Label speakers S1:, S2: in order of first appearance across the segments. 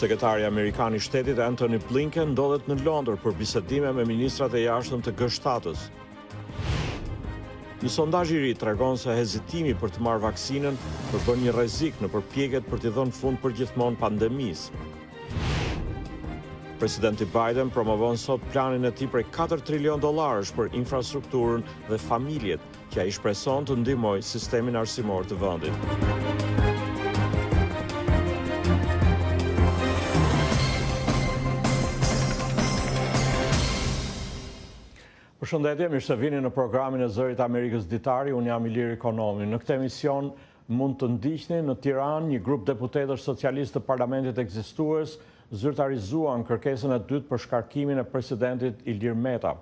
S1: Sekretari amerikan i Shtetit Antony Blinken ndodhet në Londër për bisedime me ministrat e jashtëm të G7-s. Një sondazh i ri tregon se hezitimi për të marrë vaksinën përbën një rrezik në përpjekjet për t'i dhënë fund përgjithmonë pandemisë. Presidenti Biden promovon sot planin e tij prej 4 trilion dollarësh për infrastrukturën dhe familjet, që ai shpreson të ndihmojë sistemin arsimor të vendit. Përshëndetje, mirë se vini në programin e Zërit të Amerikës Ditari, unë jam Ilir Ikonomi. Në këtë emision mund të ndiqni në Tiranë një grup deputetësh socialistë të parlamentit ekzistues zyrtarizuan kërkesën e dytë për shkarkimin e presidentit Ilir Meta.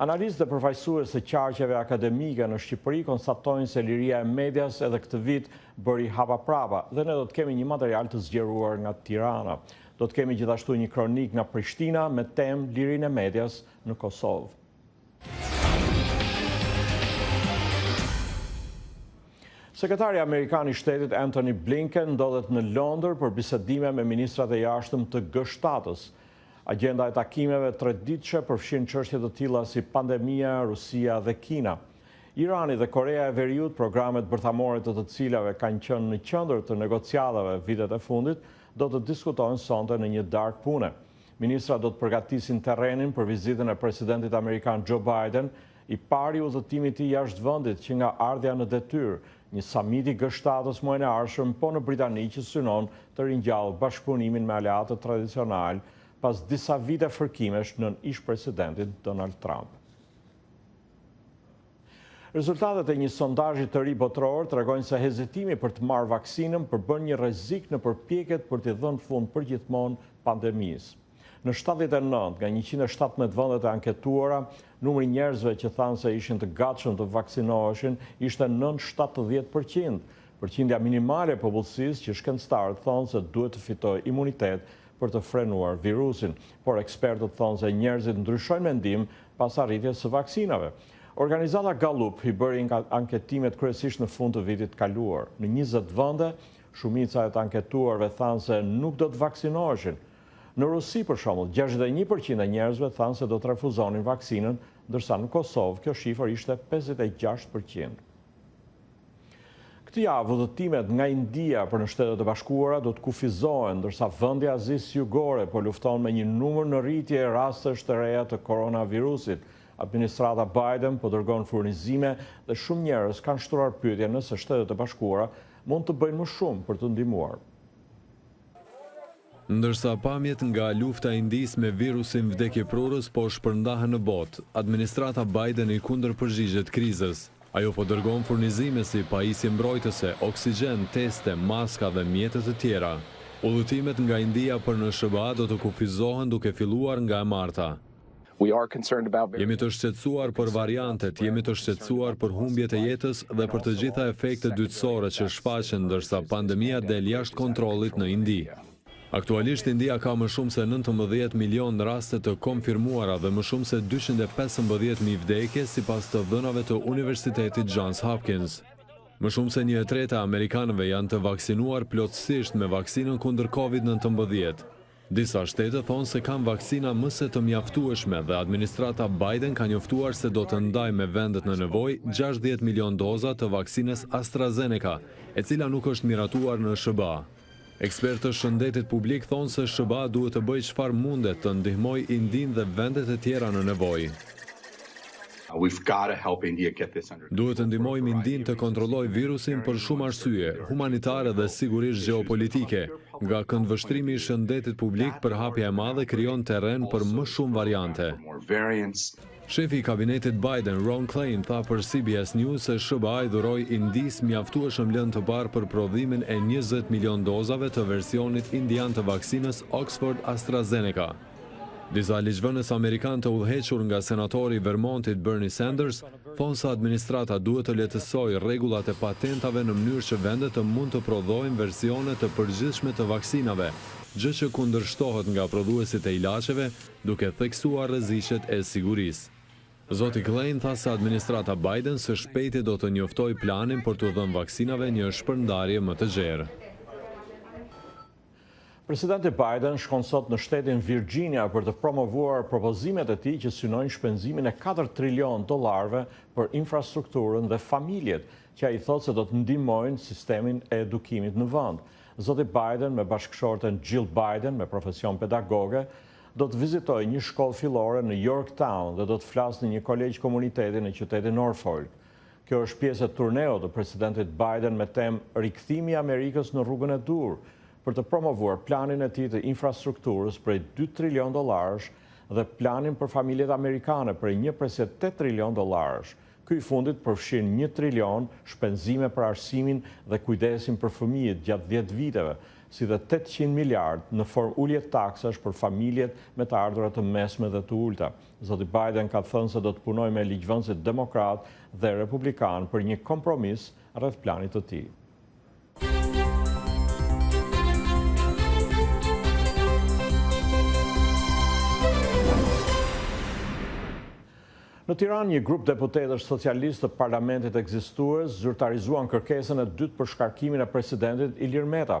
S1: Analistë dhe përfaqësues të qarqeve akademike në Shqipëri konstatojnë se liria e medias edhe këtë vit bëri hapa prapa dhe ne do të kemi një material të zgjeruar nga Tirana. Do të kemi gjithashtu një kronikë nga Prishtina me temë Lirinë e medias në Kosovë. Sekretari Amerikan i Shtetit Antony Blinken ndodhet në Londër për bisedime me ministrat e jashtëm të G7-ës. Agjenda e takimeve treditëshe përfshin çështje të tilla si pandemia, Rusia dhe Kina. Irani dhe Korea e Veriut, programet bërthamore të të cilave kanë qenë në qendër të negociatave vitet e fundit, do të diskutohen sonte në një darkë pune. Ministrat do të përgatisin terrenin për vizitën e presidentit amerikan Joe Biden, i pari udhëtim i tij jashtë vendit që nga ardhja në detyrë, një samit i G-shtatës muajin e ardhshëm po në Britani që synon të ringjallë bashkëpunimin me aleatët tradicionalë pas disa vite fërkimesh nën ish-presidentin Donald Trump. Rezultatet e një sondazhi të ri botëror tregojnë se hezitimi për të marrë vaksinën përbën një rrezik në përpjekjet për t'i dhënë fund përgjithmonë pandemisë. Në shtatëdhjetë e nëntë nga njëqind e shtatëmbëdhjetë vendet e anketuara, numri i njerëzve që thanë se ishin të gatshëm të vaksinoheshin ishte nën shtatëdhjetë për qind, përqindja minimale e popullsisë që shkencëtarët thonë se duhet të fitojë imunitet për të frenuar virusin, por ekspertët thonë se njerëzit ndryshojnë mendim pas arritjes së vaksinave. Organizata Gallup i bëri anketimet kryesisht në fund të vitit të kaluar. Në njëzet vende, shumica e të anketuarve thanë se nuk do të vaksinoheshin. Në Rusi, për shembull, gjashtëdhjetë e një për qind e njerëzve thanë se do të refuzonin vaksinën, ndërsa në Kosovë kjo shifër ishte pesëdhjetë e gjashtë për qind. Këtë javë udhëtimet nga India për në Shtetet e Bashkuara do të kufizohen, ndërsa vendi i Azisë Jugore po lufton me një numër në rritje rastesh të reja të koronavirusit. Administrata Biden po dërgon furnizime dhe shumë njerëz kanë shtruar pyetjen nëse Shtetet e Bashkuara mund të bëjnë më shumë për të ndihmuar.
S2: Ndërsa pamjet nga lufta e Indisë me virusin vdekjeprurës po shpërndahen në botë, administrata Biden i kundërpërgjigjet krizës. Ajo po dërgon furnizime si pajisje mbrojtëse, oksigjen, teste, maska dhe mjete të tjera. Udhëtimet nga India për në SHBA do të kufizohen duke filluar nga e marta. Jemi të shqetësuar për variantet, jemi të shqetësuar për humbjet e jetës dhe për të gjitha efektet dytësore që shfaqen ndërsa pandemia del jashtë kontrollit në Indi. Aktualisht India ka më shumë se nëntëmbëdhjetë milionë raste të konfirmuara dhe më shumë se dyqind e pesëmbëdhjetë mijë vdekje sipas të dhënave të Universitetit Johns Hopkins. Më shumë se një e treta e amerikanëve janë të vaksinuar plotësisht me vaksinën kundër Covid nëntëmbëdhjetë. Disa shtete thonë se kanë vaksina më se të mjaftueshme dhe administrata Biden ka njoftuar se do të ndajë me vendet në nevojë gjashtëdhjetë milionë doza të vaksinës AstraZeneca, e cila nuk është miratuar në SHBA. Ekspertë të shëndetit publik thonë se SHBA duhet të bëjë çfarë mundet të ndihmojë Indinë dhe vendet e tjera në nevojë. Duhet të ndihmojmë Indinë të kontrollojë virusin për shumë arsye, humanitare dhe sigurisht gjeopolitike, nga këndvështrimi i shëndetit publik përhapja e madhe krijon terren për më shumë variante. Shefi i kabinetit Biden, Ron Klain, tha për CBS News se SHBA i dhuroi Indisë mjaftueshëm lëndë të parë për prodhimin e njëzet milionë dozave të versionit indian të vaksinës Oxford-AstraZeneca. Disa ligjvënës amerikanë të udhëhequr nga senatori i Vermontit Bernie Sanders thonë se administrata duhet të lehtësojë rregullat e patentave në mënyrë që vendet të mund të prodhojnë versione të përgjithshme të vaksinave, gjë që kundërshtohet nga prodhuesit e ilaçeve, duke theksuar rreziqet e sigurisë. Zoti Klain tha se administrata Biden së shpejti do të njoftojë planin për t'u dhënë vaksinave një shpërndarje më të gjerë.
S1: Presidenti Biden shkon sot në shtetin Virxhinia për të promovuar propozimet e tij që synojnë shpenzimin e katër trilionë dollarëve për infrastrukturën dhe familjet, që ai thotë se do të ndihmojnë sistemin e edukimit në vend. Zoti Biden me bashkëshorten Jill Biden, me profesion pedagoge, do të vizitojë një shkollë fillore në Yorktown dhe do të flasë në një kolegj komuniteti në qytetin Norfolk. Kjo është pjesë e turneut të Presidentit Biden me temë Rikthimi i Amerikës në rrugën e duhur, për të promovuar planin e tij të infrastrukturës prej dy trilionë dollarësh dhe planin për familjet amerikane prej një presje tetë trilionë dollarësh, ky i fundit përfshin një trilion shpenzime për arsimin dhe kujdesin për fëmijët gjatë dhjetë viteve, si dhe tetëqind miliardë në formë ulje taksash për familjet me të ardhura të mesme dhe të ulëta. Zoti Biden ka thënë se do të punojë me ligjvënësit demokratë dhe republikanë për një kompromis rreth planit të tij. Në Tiranë, një grup deputetësh socialistë të parlamentit ekzistues zyrtarizuan kërkesën e dytë për shkarkimin e presidentit Ilir Meta.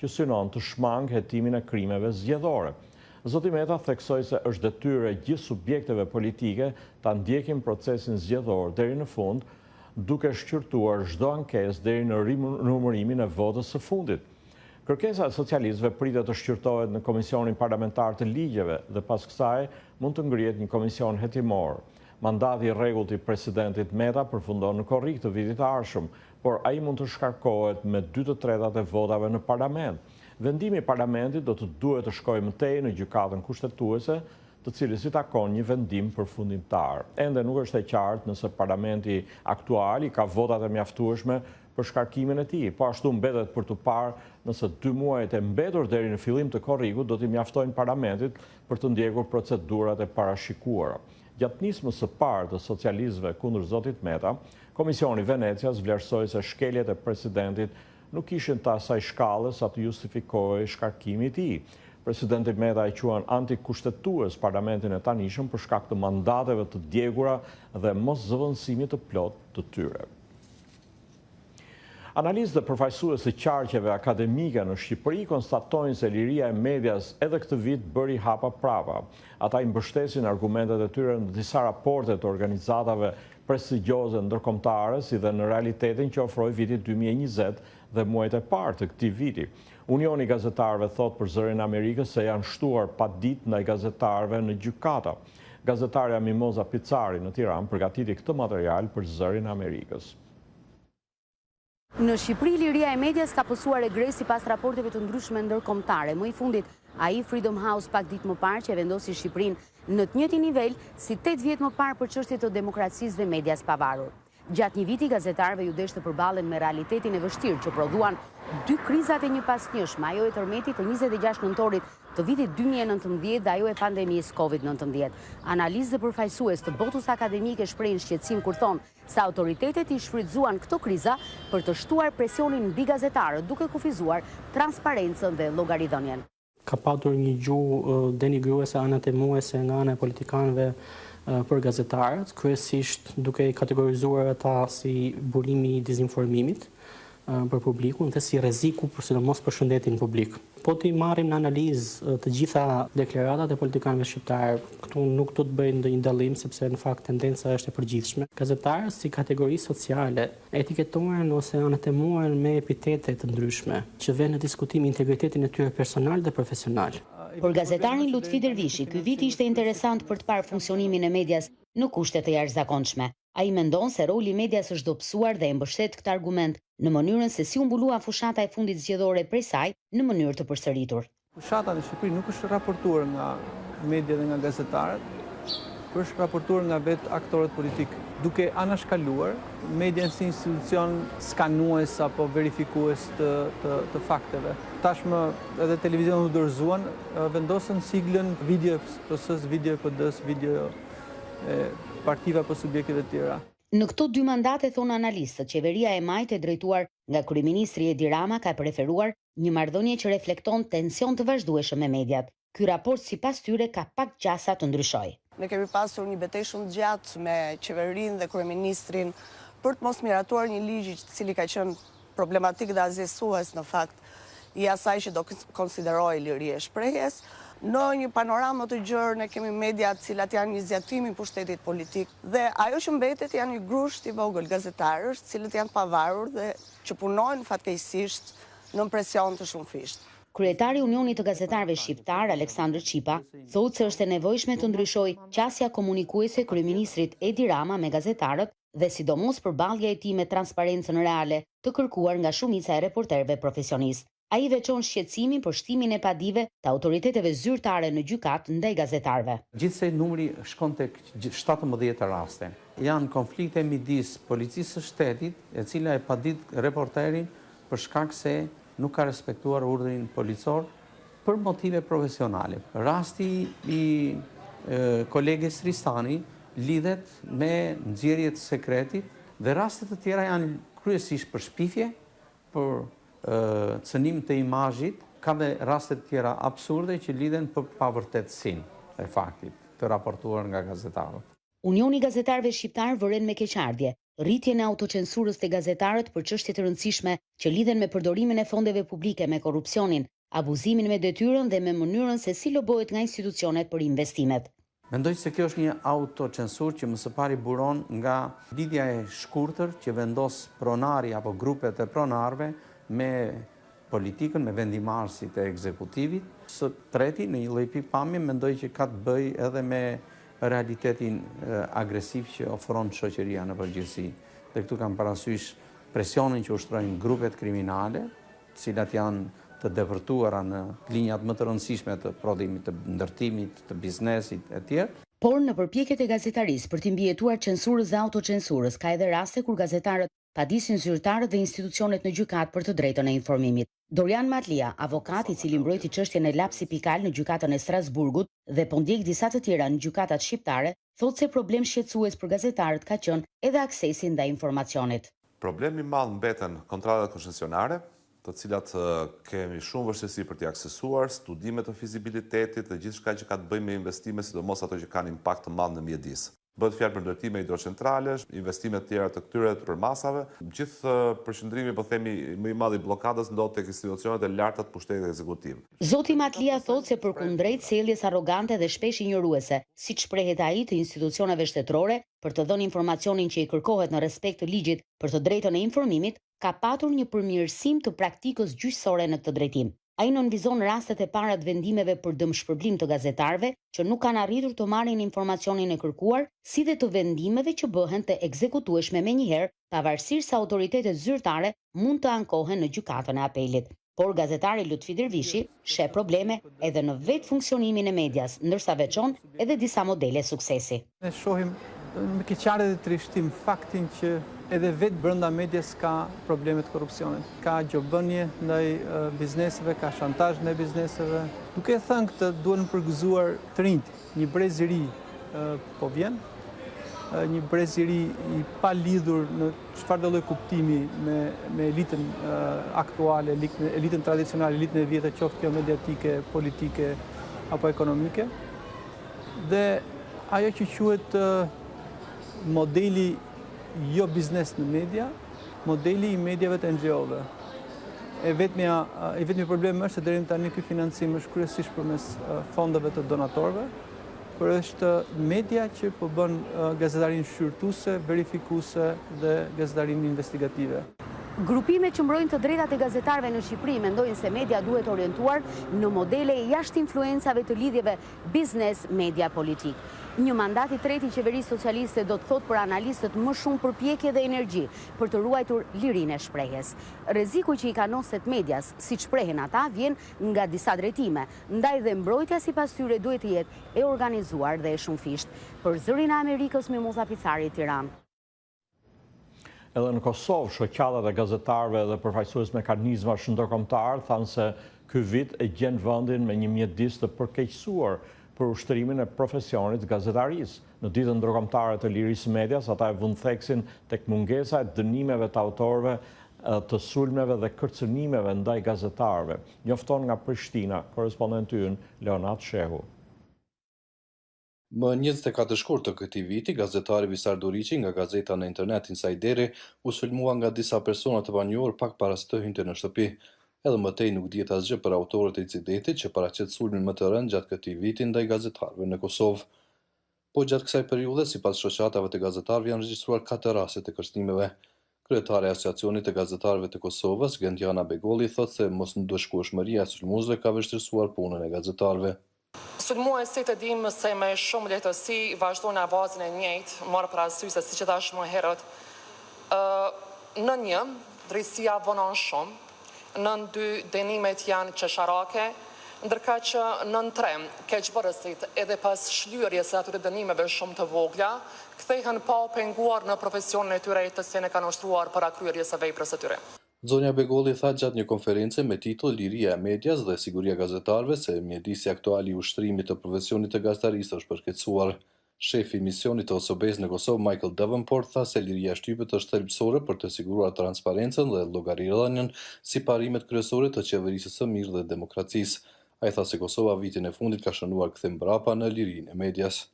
S1: që synon të shmangë hetimin e krimeve zgjedhore. Zoti Meta theksoi se është detyrë e gjithë subjekteve politike ta ndjekim procesin zgjedhor deri në fund, duke shqyrtuar çdo ankesë deri në rinumërimin e votës së fundit. Kërkesa e socialistëve pritet të shqyrtohet në Komisionin Parlamentar të Ligjeve dhe pas kësaj mund të ngrihet një komision hetimor. Mandati i rregullt i Presidentit Meta përfundon në korrik të vitit të ardhshëm, por ai mund të shkarkohet me dy të tretat e votave në parlament. Vendimi i parlamentit do të duhet të shkojë më tej në Gjykatën Kushtetuese, të cilës i takon një vendim përfundimtar. Ende nuk është e qartë nëse parlamenti aktual i ka votat e mjaftueshme për shkarkimin e tij. Po ashtu mbetet për t'u parë nëse dy muajt e mbetur deri në fillim të korrikut do t'i mjaftojnë parlamentit për të ndjekur procedurat e parashikuara. Gjatë nismës së parë të socialistëve kundër zotit Meta, Komisioni i Venecias vlerësoi se shkeljet e presidentit nuk ishin të asaj shkalle sa të justifikohej shkarkimi i tij. Presidenti Meta e quan antikushtetues parlamentin e tanishëm për shkak të mandateve të djegura dhe moszëvendësimit të plotë të tyre. Analistë dhe përfaqësues të qarqeve akademike në Shqipëri konstatojnë se liria e medias edhe këtë vit bëri hapa prapa. Ata i mbështesin argumentet e tyre në disa raporte të organizatave prestigjioze ndërkombëtare si dhe në realitetin që ofroi viti dy mijë e njëzet dhe muajt e parë të këtij viti. Unioni i Gazetarëve thotë për Zërin e Amerikës se janë shtuar paditë ndaj gazetarëve në gjykata. Gazetarja Mimoza Picari në Tiranë përgatiti këtë material për Zërin e Amerikës.
S3: Në Shqipëri, liria e medias ka pësuar regres sipas raporteve të ndryshme ndërkombëtare. Më i fundit, ai i Freedom House pak ditë më parë që e vendosi Shqipërinë në të njëjtin nivel si 8 vjet më parë për çështje të demokracisë dhe medias së pavarur. Gjatë një viti gazetarëve iu desh të përballen me realitetin e vështirë që prodhuan dy krizat e njëpasnjëshme, ajo e tërmetit të njëzet e gjashtë nëntorit të vitit dy mijë e nëntëmbëdhjetë dhe ajo e pandemisë Covid nëntëmbëdhjetë. Analistë dhe përfaqësues të botës akademike shprehin shqetësim kur thonë se autoritetet i shfrytëzuan këto kriza për të shtuar presionin mbi gazetarët duke kufizuar transparencën dhe llogaridhënien.
S4: Ka patur një gjuhë denigruese, anatemuese nga ana e politikanëve për gazetarët, kryesisht duke i kategorizuar ata si burimi i dezinformimit për publikun dhe si rreziku për sidomos për shëndetin publik. Po t'i marrim në analizë të gjitha deklaratat e politikanëve shqiptarë, këtu nuk do të bëj ndonjë dallim sepse në fakt tendenca është e përgjithshme, gazetarët si kategori sociale, etiketohen ose anatemohen me epitete të ndryshme, që venë në diskutim integritetin e tyre personal dhe profesional.
S3: Për gazetarin Lutfi Dervishi, ky vit ishte interesant për të parë funksionimin e medias në kushte të jashtëzakonshme. Ai mendon se roli i medias është dobësuar dhe e mbështet këtë argument në mënyrën se si u mbulua fushata e fundit zgjedhore prej saj në mënyrë të përsëritur.
S5: Fushata në Shqipëri nuk është raportuar nga media dhe nga gazetarët, por është raportuar nga vetë aktorët politikë, duke anashkaluar median si institucion skanues apo verifikues të të fakteve. Tashmë edhe televizionet u dorëzuan, vendosën siglën video e PS-së, video e PD-së, video e partive apo subjekteve të tjera.
S3: Në këto dy mandate, thonë analistët, qeveria e majtë e drejtuar nga kryeministri Edi Rama ka preferuar Një marrëdhënie që reflekton tension të vazhdueshëm me mediat. Ky raport sipas tyre ka pak gjasa të ndryshojë.
S6: Ne kemi pasur një betejë shumë të gjatë me qeverinë dhe kryeministrin për të mos miratuar një ligj i cili ka qenë problematik dhe asgjësues në fakt i asaj që do konsiderohej liri e shprehjes. Në një panoramë më të gjerë ne kemi media të cilat janë një zgjatim i pushtetit politik dhe ajo që mbetet janë një grusht i vogël gazetarësh të cilët janë të pavarur dhe që punojnë fatkeqësisht nën presion të shumëfishtë.
S3: Kryetari i Unionit të Gazetarëve Shqiptarë, Aleksandër Çipa, thotë se është e nevojshme të ndryshojë qasja komunikuese e kryeministrit Edi Rama me gazetarët dhe sidomos përballja e tij me transparencën reale të kërkuar nga shumica e reporterëve profesionistë. Ai veçon shqetësimin për shtimin e padive të autoriteteve zyrtare në gjykatë ndaj gazetarëve.
S7: Gjithsej numri shkon tek shtatëmbëdhjetë raste. Janë konflikte midis Policisë së Shtetit, e cila e padit reporterin për shkak se nuk ka respektuar urdhrin policor për motive profesionale. Rasti i koleges Ristani lidhet me nxjerrje të sekretit dhe raste të tjera janë kryesisht për shpifje për cënim të imazhit, ka dhe raste të tjera absurde që lidhen për pavërtetësinë e faktit të raportuar nga gazetarët.
S3: Unioni i Gazetarëve Shqiptarë vëren me keqardhje rritjen e autocensurës te gazetarët për çështje të rëndësishme që lidhen me përdorimin e fondeve publike me korrupsionin, abuzimin me detyrën dhe me mënyrën se si lobohet nga institucionet për investimet.
S7: Mendoj se kjo është një autocensurë që më së pari buron nga lidhja e shkurtër që vendos pronari apo grupet e pronarëve me politikën, me vendimmarrësit e ekzekutivit. Së treti, në një lloj pikëpamje, mendoj që ka të bëjë edhe me realitetin agresiv që ofron shoqëria në përgjithësi. Dhe këtu kam parasysh presionin që ushtrojnë grupet kriminale, të cilat janë të depërtuara në linjat më të rëndësishme të prodhimit, të ndërtimit, të biznesit etj.
S3: Por, në përpjekjet e gazetarisë për t'i mbijetuar censurës dhe autocensurës, ka edhe raste kur gazetarët padisin zyrtarët dhe institucionet në gjykatë për të drejtën e informimit. Dorian Matlija, avokat i cili mbrojti çështjen e Lapsi pika al në Gjykatën e Strasburgut dhe po ndjek disa të tjera në gjykatat shqiptare, thotë se problem shqetësues për gazetarët ka qenë edhe aksesi ndaj informacionit.
S8: Problem i madh mbeten kontratat koncesionare, të cilat kemi shumë vështirësi për t'i aksesuar, studime të fizibilitetit dhe gjithçka që ka të bëjë me investime, sidomos ato që kanë impakt të madh në mjedis. Bëhet fjalë për ndërtime hidrocentrale, investime të tjera të këtyre përmasave. Gjithë përqendrimi, po themi, më i madh i bllokadës ndodh tek institucionet e larta të pushtetit ekzekutiv.
S3: Zoti Matlija thotë se përkundrejt sjelljes arrogante dhe shpesh injoruese, siç shprehet ai, të institucioneve shtetërore për të dhënë informacionin që i kërkohet në respekt të ligjit për të drejtën e informimit, ka patur një përmirësim të praktikës gjyqësore në këtë drejtim. Ai nënvizon rastet e para të vendimeve për dëmshpërblim të gazetarëve që nuk kanë arritur të marrin informacionin e kërkuar, si dhe të vendimeve që bëhen të ekzekutueshme menjëherë, pavarësisht se autoritetet zyrtare mund të ankohen në Gjykatën e Apelit. Por gazetari Lutfi Dervishi sheh probleme edhe në vetë funksionimin e medias, ndërsa veçon edhe disa modele suksesi.
S5: Ne shohim me keqardhje dhe trishtim faktin që edhe vetë brenda medias ka probleme të korrupsionit. Ka gjobvënie ndaj bizneseve, ka shantazh ndaj bizneseve. Duke e thënë këtë, duhen përgëzuar të rinjtë. Një brez i ri po vjen, një brez i ri i palidhur në çfarëdo lloj kuptimi me elitën aktuale, elitën tradicionale, elitën e vjetër qoftë kjo mediatike, politike, apo ekonomike. Dhe ajo që quhet modeli jobiznes në media, modeli i mediave të NGO-ve. I vetmi problem është se deri tani ky financim është kryesisht përmes fondeve të donatorëve, por është media që po bën gazetarinë shqyrtuese, verifikuese dhe gazetarinë investigative.
S3: Grupimet që mbrojnë të drejtat e gazetarëve në Shqipëri mendojnë se media duhet orientuar në modele jashtë influencave të lidhjeve biznes-media-politikë. Një mandat i tretë i qeverisë socialiste do të thotë për analistët më shumë përpjekje dhe energji për të ruajtur lirinë e shprehjes. Rreziku që i kanoset medias, siç shprehen ata, vjen nga disa drejtime, ndaj dhe mbrojtja sipas tyre duhet të jetë e organizuar dhe e shumëfishtë. Për Zërin e Amerikës, Mimoza Picari, Tiranë.
S1: Edhe në Kosovë, shoqatat e gazetarëve dhe përfaqësues mekanizmash ndërkombëtarë thanë se ky vit e gjen vendin me një mjedis të përkeqësuar për ushtrimin e profesionit të gazetarisë. Në Ditën Ndërkombëtare të Lirisë së Medias, ata e vunë theksin tek mungesa e dënimeve të autorëve të sulmeve dhe kërcënimeve ndaj gazetarëve, njofton nga Prishtina korrespondenti ynë Leonat Shehu.
S9: Më njëzet e katër shkurt të këtij viti, gazetari Visar Duriqi nga gazeta në internet Insajderi u sulmua nga disa persona të panjohur pak para se të hynte në shtëpi. Edhe më tej nuk dihet asgjë për autorët e incidentit që paraqet sulmin më të rëndë gjatë këtij viti ndaj gazetarëve në Kosovë. Po gjatë kësaj periudhe, sipas shoqatave të gazetarëve janë regjistruar katër raste të kërcënimeve. Kryetarja e Asociacionit të Gazetarëve të Kosovës, Gentiana Begolli thotë se mosndëshkueshmëria e sulmuesve ka vështirësuar punën e gazetarëve.
S10: Sulmuesit e dimë se me shumë lehtësi vazhdojnë avazin e njëjtë, marrë parasysh se siç thashë më herët, nën një, drejtësia vonon shumë, nën dy, dënimet janë qesharake, ndërkaq nën tre, keqbërësit, edhe pas shlyerjes së atyre dënimeve shumë të vogla, kthehen pa u penguar në profesionin e tyre të cilin e kanë ushtruar para kryerjes së veprës së tyre.
S9: Zonja Begolli tha gjatë një konference me titull Liria e medias dhe siguria e gazetarëve se mjedisi aktual i ushtrimit të profesionit të gazetarisë është përkeqësuar. Shefi i misionit të OSBE-së në Kosovë, Michael Davenport, tha se liria e shtypit është thelbësore për të siguruar transparencën dhe llogaridhënien si parimet kryesore të qeverisjes së mirë dhe demokracisë. Ai tha se Kosova vitin e fundit ka shënuar kthim mbrapa në lirinë e medias.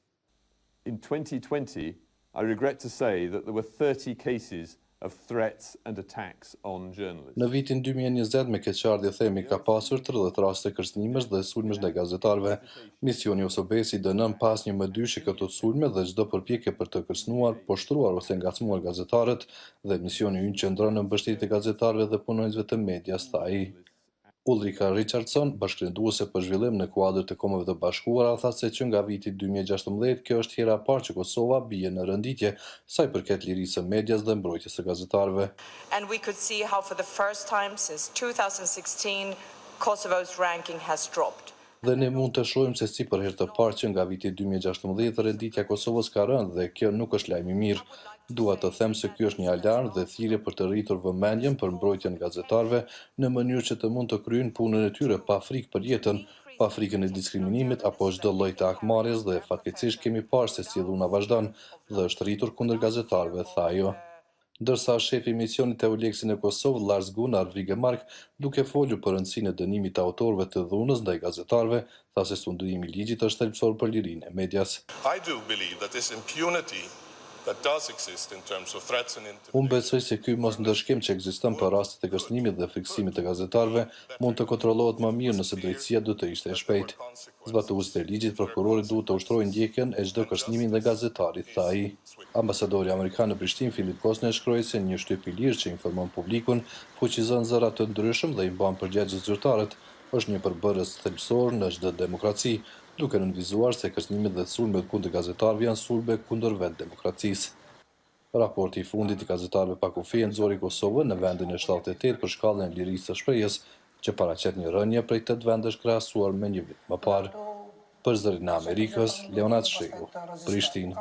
S11: in twenty twenty I regret to say that there were thirty cases of threats and attacks on journalists.
S9: Në vitin dy mijë e njëzet me keqardhje themi ka pasur tridhjetë raste kërcënimesh dhe sulmesh ndaj gazetarëve. Misioni i OSBE-së i dënon pa asnjë mëdyshje këto sulme dhe çdo përpjekje për të kërcënuar, poshtruar ose ngacmuar gazetarët dhe misioni ynë qëndron në mbështetje të gazetarëve dhe punonjësve të medias, tha ai. Ulrika Richardson, bashkërenduese për zhvillim në kuadër të Kombeve të Bashkuara, tha se që nga viti dy mijë e gjashtëmbëdhjetë kjo është hera e parë që Kosova bie në renditje sa i përket lirisë së medias dhe mbrojtjes së gazetarëve. Dhe ne mund të shohim se si për herë të parë që nga viti dy mijë e gjashtëmbëdhjetë renditja e Kosovës ka rënë dhe kjo nuk është lajm i mirë. Dua të them se ky është një alarm dhe thirrje për të rritur vëmendjen për mbrojtjen e gazetarëve në mënyrë që të mund të kryejnë punën e tyre pa frikë për jetën, pa frikën e diskriminimit apo çdo lloj të hakmarrjes dhe fatkeqësisht kemi parë se si dhuna vazhdon dhe është rritur kundër gazetarëve, tha ajo. Ndërsa shefi i misionit EULEX-it në Kosovë, Lars Gunnar Wigemark, duke folur për rëndësinë e dënimit të autorëve të dhunës ndaj gazetarëve, tha se sundimi i ligjit është thelbësor për lirinë e medias. Unë besoj se ky mosndëshkim që ekziston për rastet e kërcënimit dhe frikësimit të gazetarëve mund të kontrollohet më mirë nëse drejtësia do të ishte e shpejtë. Zbatuesit e ligjit, prokurorët duhet të ushtrojnë ndjekjen e çdo kërcënimi ndaj gazetarit, tha ai. Ambasadori amerikan në Prishtinë, Filip Kosnett shkroi se një shtyp i lirë që informon publikun, fuqizon zëra të ndryshëm dhe i mban përgjegjës zyrtarët, është një përbërës thelbësor në çdo demokraci, duke nënvizuar se kërcënimet dhe sulmet kundër gazetarëve janë sulme kundër vetë demokracisë. Raporti i fundit i gazetarëve pa kufij e nxori Kosovën në vendin e shtatëdhjetë e tetë për shkallën e lirisë së shprehjes, që paraqet një rënie prej tetë vendesh krahasuar me një vit më parë. Për Zërin e Amerikës, Leonat Shehu, Prishtinë.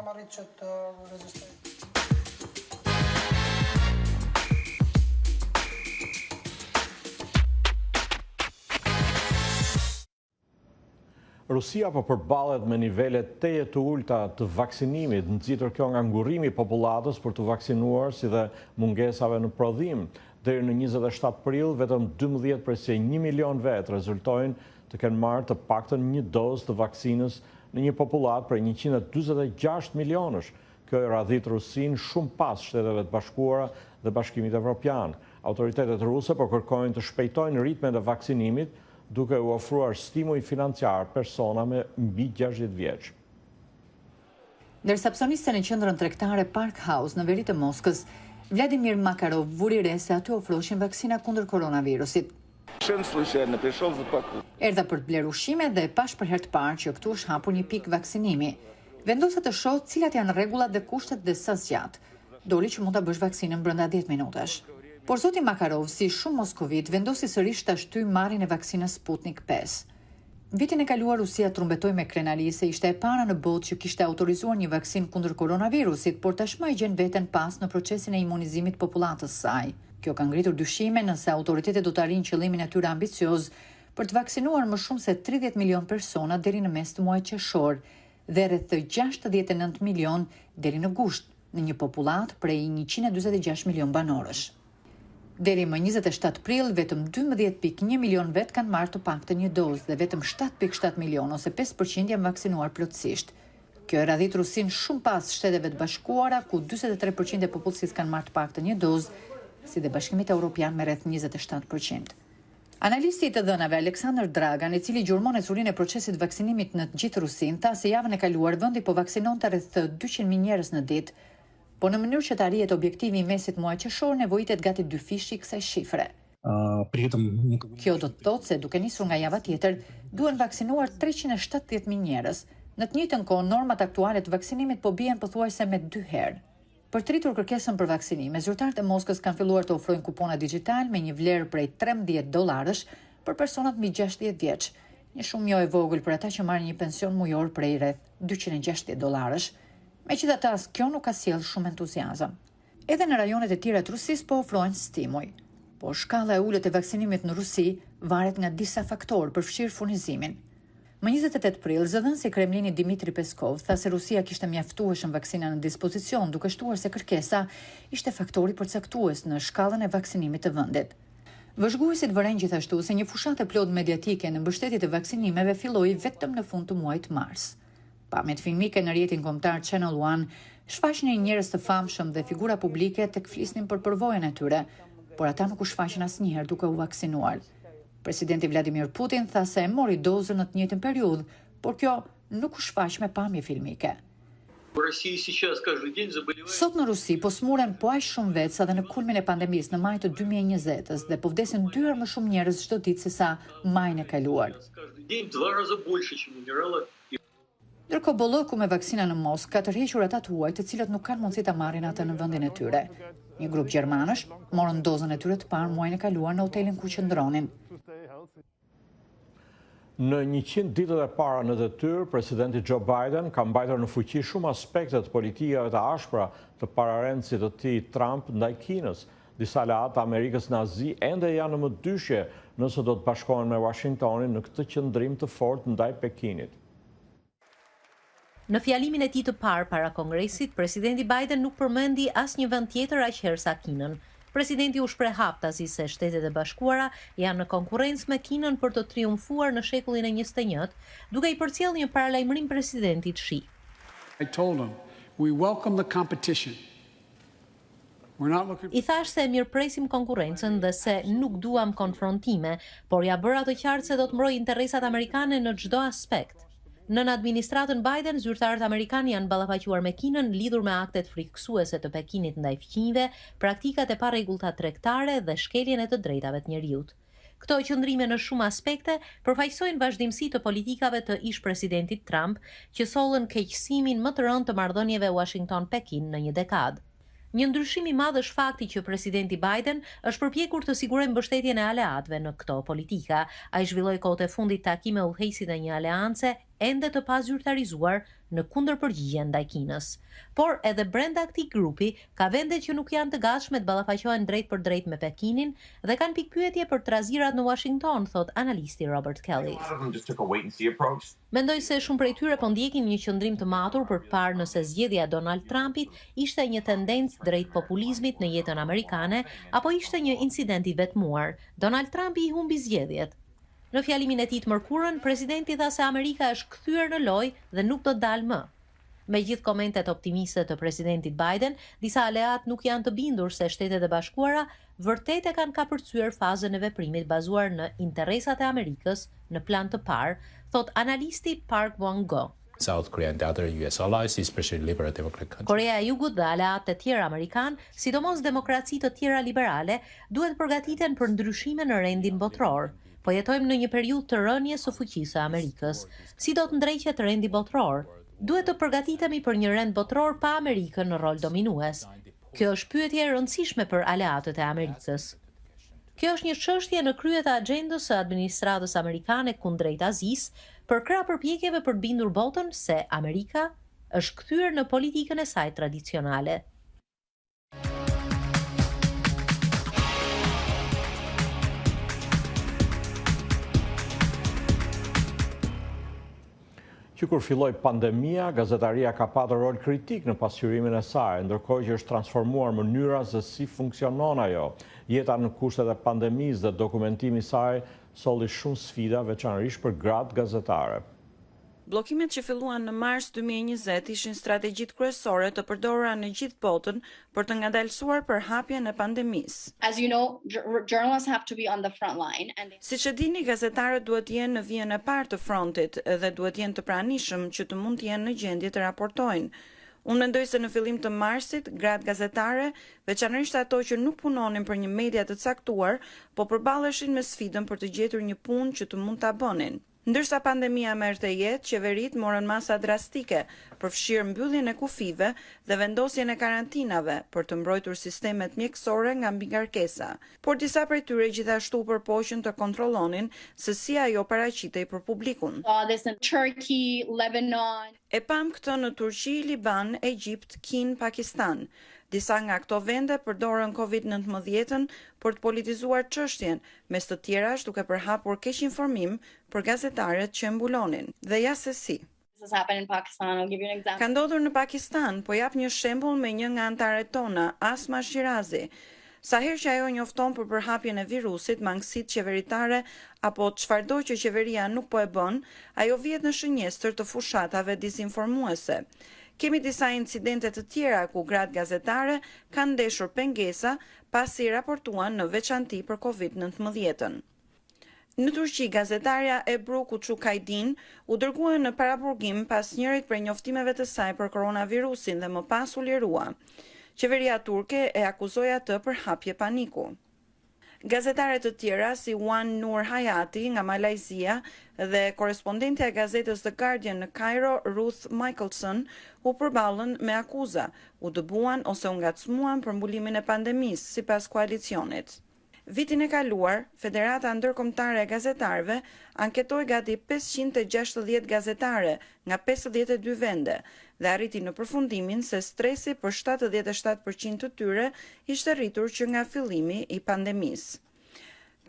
S1: Rusia po përballet me nivele tejet të ulëta të vaksinimit, nxitur kjo nga ngurrimi i popullatës për t'u vaksinuar si dhe mungesave në prodhim. Deri në njëzet e shtatë prill, vetëm dymbëdhjetë presje një milion vetë rezultojnë të kenë marrë të paktën një dozë të vaksinës në një popullatë prej njëqind e dyzet e gjashtë milionësh. Kjo e radhit Rusinë shumë pas Shteteve të Bashkuara dhe Bashkimit Evropian. Autoritetet ruse po kërkojnë të shpejtojnë ritmet e vaksinimit, duke u ofruar stimuj financiarë personave mbi gjashtëdhjetë vjeç.
S12: Ndërsa psoniste në qendrën tregtare Park House në veri të Moskës, Vladimir Makarov vuri re se aty ofroheshin vaksina kundër koronavirusit. Erdha për të blerë ushqime dhe pashë për herë të parë që këtu është hapur një pikë vaksinimi. Vendosa të shoh cilat janë rregullat dhe kushtet dhe sa zgjat. Doli që mund ta bësh vaksinën brenda dhjetë minutash. Por zoti Makarov, si shumë moskovitë, vendosi sërish ta shtyjë marrjen e vaksinës Sputnik pesë. Vitin e kaluar Rusia trumbetoi me krenari se ishte e para në botë që kishte autorizuar një vaksinë kundër koronavirusit, por tashmë e gjen veten pas në procesin e imunizimit të popullatës së saj. Kjo ka ngritur dyshime nëse autoritetet do të arrijnë qëllimin e tyre ambicioz për të vaksinuar më shumë se tridhjetë milionë persona deri në mes të muajit qershor dhe rreth gjashtëdhjetë e nëntë milionë deri në gusht, në një popullatë prej njëqind e dyzet e gjashtë milionë banorësh. Deri më njëzet e shtatë prill, vetëm dymbëdhjetë pikë një milionë vetë kanë marrë të paktën një dozë dhe vetëm shtatë pikë shtatë milionë ose pesë për qind janë vaksinuar plotësisht. Kjo e radhit Rusinë shumë pas Shteteve të Bashkuara, ku dyzet e tre për qind e popullsisë kanë marrë të paktën një dozë, si dhe Bashkimit Evropian me rreth njëzet e shtatë për qind. Analisti i të dhënave, Aleksandër Dragan, i cili gjurmon ecurinë e procesit vaksinimit në të gjithë Rusinë, tha se javën e kaluar vendi po vaksinonte rreth dyqind mijë njerëz në ditë. Por në mënyrë që të arrihet objektivi i mesit muaj qershor nevojitet gati dyfishi i kësaj shifre. Kjo do të thotë se duke nisur nga java tjetër, duhen vaksinuar treqind e shtatëdhjetë mijë njerëz. Në të njëjtën kohë, normat aktuale të vaksinimit po bien pothuajse me dy herë. Për të rritur kërkesën për vaksinime, zyrtarët e Moskës kanë filluar të ofrojnë kupona dixhitalë me një vlerë prej trembëdhjetë dollarësh për personat mbi gjashtëdhjetë vjeç, një shumë jo e vogël për ata që marrin një pension mujor prej rreth dyqind e gjashtëdhjetë dollarësh. Megjithatë, as kjo nuk ka sjellë shumë entuziazëm. Edhe në rajonet e tjera të Rusisë po ofrohen stimuj. Por shkalla e ulët e vaksinimit në Rusi varet nga disa faktorë, përfshirë furnizimin. Më njëzet e tetë prill, zëdhënësi i Kremlinit Dmitry Peskov tha se Rusia kishte mjaftueshëm vaksina në dispozicion, duke shtuar se kërkesa ishte faktori përcaktues në shkallën e vaksinimit të vendit. Vëzhguesit vërejnë gjithashtu se një fushatë e plotë mediatike në mbështetje të vaksinimeve filloi vetëm në fund të muajit mars. Pamjet filmike në rrjetin kombëtar Channel One shfaqnin njerëz të famshëm dhe figura publike tek flisnin për përvojën e tyre, por ata nuk u shfaqën asnjëherë duke u vaksinuar. Presidenti Vladimir Putin tha se e mori dozën në të njëjtën periudhë, por kjo nuk u shfaq me pamje filmike. Sot në Rusi po sëmuren po aq shumë vetë sa dhe në kulmin e pandemisë në maj të dy mijë e njëzetës dhe po vdesin dy herë më shumë njerëz çdo ditë sesa majin e kaluar. Ndërkohë bollëku me vaksina në Moskë ka tërhequr ata të huaj të cilët nuk kanë mundësi ta marrin atë në vendin e tyre. Një grup gjermanësh morën dozën e tyre të parë muajin e kaluar në hotelin ku qëndronin.
S1: Në njëqind ditët e para në detyrë, presidenti Joe Biden ka mbajtur në fuqi shumë aspekte të politikave të ashpra të pararendësit të tij Trump ndaj Kinës, Disa aleatë të Amerikës në Azi ende janë në mëdyshje nëse do të bashkohen me Uashingtonin në këtë qëndrim të fortë ndaj Pekinit.
S13: Në fjalimin e tij të parë para Kongresit, Presidenti Biden nuk përmendi asnjë vend tjetër aq herë sa Kinën. Presidenti u shpreh haptazi se Shtetet e Bashkuara janë në konkurrencë me Kinën për të triumfuar në shekullin e njëzet e njëtë, duke i përcjellë një paralajmërim Presidentit Xi. I thashë se e mirëpresim konkurrencën dhe se nuk duam konfrontime, por ia bëra të qartë se do të mbroj interesat amerikane në çdo aspekt. Nën administratën Biden, zyrtarët amerikanë janë ballafaquar me Kinën lidhur me aktet frikësuese të Pekinit ndaj fqinjve, praktikat e parregullta tregtare dhe shkeljen e të drejtave të njeriut. Këto qëndrime në shumë aspekte përfaqësojnë vazhdimësi të politikave të ish-presidentit Trump, që sollën keqësimin më të rëndë të marrëdhënieve Uashington-Pekin në një dekadë. Një ndryshim i madh është fakti që Presidenti Biden është përpjekur të sigurojë mbështetjen e aleatëve në këto politika. Ai zhvilloi kohët e fundit takim me udhëheqësit e një aleance, ende të pazyrtarizuar në kundërpërgjigje ndaj Kinës. Por, edhe brenda këtij grupi, ka vende që nuk janë të gatshme të ballafaqohen drejtpërdrejt me Pekinin dhe kanë pikëpyetje për trazirat në Uashington, thotë analisti Robert Kelly. Mendoj se shumë prej tyre po ndjekin një qëndrim të matur për të parë nëse zgjedhja e Donald Trumpit ishte një tendencë drejt populizmit në jetën amerikane apo ishte një incident i vetmuar. Donald Trumpi i humbi zgjedhjet. Në fjalimin e tij të mërkurën, presidenti tha se Amerika është kthyer në lojë dhe nuk do të dalë më. Me gjithë komentet optimiste të Presidentit Biden, disa aleatë nuk janë të bindur se Shtetet e Bashkuara vërtet e kanë kapërcyer fazën e veprimit bazuar në interesat e Amerikës në plan të parë, thotë analisti Park Won-gon.
S14: South Korea and other US allies, especially liberal democratic countries.
S13: Koreja e Jugut dhe aleatët e tjerë amerikanë, sidomos demokraci të tjera liberale, duhet të përgatiten për ndryshime në rendin botëror. Po jetojmë në një periudhë të rënies së fuqisë së Amerikës. Si do të ndreqet rendi botëror? Duhet të përgatitemi për një rend botëror pa Amerikën në rol dominues. Kjo është pyetje e rëndësishme për aleatët e Amerikës. Kjo është një çështje në krye të agjendës së administratës amerikane kundrejt Azisë, përkrah përpjekjeve për të bindur botën se Amerika është kthyer në politikën e saj tradicionale.
S1: Që kur filloi pandemia, gazetaria ka patur rol kritik në pasqyrimin e saj, ndërkohë që është transformuar mënyra se si funksionon ajo. Jeta në kushtet e pandemisë dhe dokumentimi i saj solli shumë sfida, veçanërisht për gratë gazetare.
S15: Bllokimet që filluan në mars dy mijë e njëzet ishin strategjitë kryesore të përdorura në gjithë botën për të ngadalësuar përhapjen e pandemisë. Siç e dini, gazetarët duhet të jenë në vijën e parë të frontit dhe duhet të jenë të pranishëm që të mund të jenë në gjendje të raportojnë. Unë mendoj se në fillim të marsit, gratë gazetare, veçanërisht ato që nuk punonin për një media të caktuar, po përballeshin me sfidën për të gjetur një punë që të mund ta bënin. Ndërsa pandemia merrte jetë, qeveritë morën masa drastike, përfshirë mbylljen e kufijve dhe vendosjen e karantinave, për të mbrojtur sistemet mjekësore nga mbingarkesa. Por disa prej tyre gjithashtu u përpoqën të kontrollonin se si ajo paraqitej për publikun. E pamë këtë në Turqi, Liban, Egjipt, Kinë, Pakistan. Disa nga këto vende përdorën Covid nëntëmbëdhjetën për të politizuar çështjen, mes të tjerash duke përhapur keqinformim për gazetaret që e mbulonin, dhe ja se si ka ndodhur në Pakistan, po jap një shembull me një nga anëtaret tona, Asma Shirazi. Sa herë që ajo njofton për përhapjen e virusit, mangësitë qeveritare apo çfarëdo që qeveria nuk po e bën, ajo vihet në shënjestër të fushatave dizinformuese. Kemi disa incidente të tjera ku gratë gazetare kanë ndeshur pengesa pasi raportuan në veçanti për Covid nëntëmbëdhjetën. Në Turqi, gazetarja Ebru Kuçukajdin u dërgua në paraburgim pas njërit prej njoftimeve të saj për koronavirusin dhe më pas u lirua. Qeveria turke e akuzoi atë për hapje paniku. Gazetare të tjera, si Wan Noor Hayati nga Malajzia dhe korrespondentja e gazetës The Guardian në Kajro, Ruth Michaelson, u përballën me akuza, u dëbuan ose u ngacmuan për mbulimin e pandemisë, sipas koalicionit. Vitin e kaluar, Federata Ndërkombëtare e Gazetarëve anketoi gati pesëqind e gjashtëdhjetë gazetare nga pesëdhjetë e dy vende dhe arriti në përfundimin se stresi për shtatëdhjetë e shtatë për qind të tyre ishte rritur që nga fillimi i pandemisë.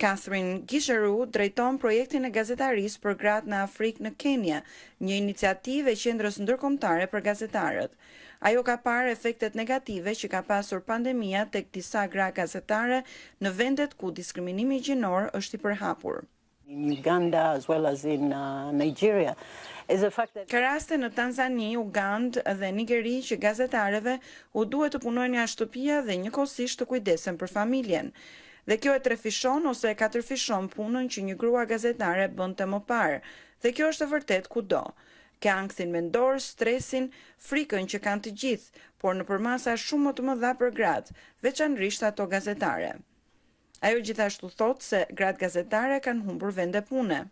S15: Catherine Gicheru drejton projektin e gazetarisë për gratë në Afrikë në Kenia, një iniciativë e Qendrës Ndërkombëtare për Gazetarët. Ajo ka parë efektet negative që ka pasur pandemia tek disa gra gazetare në vendet ku diskriminimi gjinor është i përhapur. Ka raste në Tanzani, Ugandë dhe Nigeri që gazetareve u duhet të punojnë nga shtëpia dhe njëkohësisht të kujdesen për familjen. Dhe kjo e trefishon ose e katërfishon punën që një grua gazetare bënte më parë, dhe kjo është e vërtetë kudo. Ke ankthin mendor, stresin, frikën që kanë të gjithë, por në përmasa shumë më të mëdha për gratë, veçanërisht ato gazetare. Ajo gjithashtu thotë se gratë gazetare kanë humbur vende pune.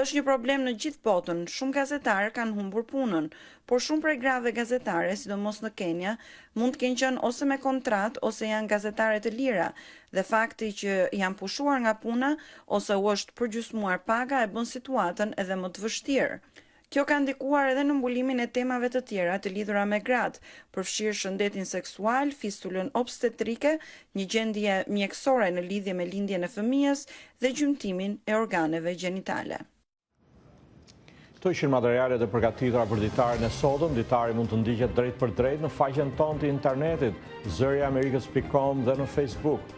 S15: Është një problem në gjithë botën, shumë gazetarë kanë humbur punën, por shumë prej grave gazetare, sidomos në Kenia, mund të kenë qenë ose me kontratë ose janë gazetare të lira dhe fakti që janë pushuar nga puna ose u është përgjysmuar paga e bën situatën edhe më të vështirë. Kjo ka ndikuar edhe në mbulimin e temave të tjera të lidhura me gratë, përfshirë shëndetin seksual, fistulën obstetrike, një gjendje mjekësore në lidhje me lindjen e fëmijës dhe gjymtimin e organeve gjenitale.
S1: Këto ishin materialet e përgatitura për ditarin e sotëm. Ditari mund të ndiqet drejtpërdrejt në faqen tonë të internetit, zëriamerikës.com dhe në Facebook.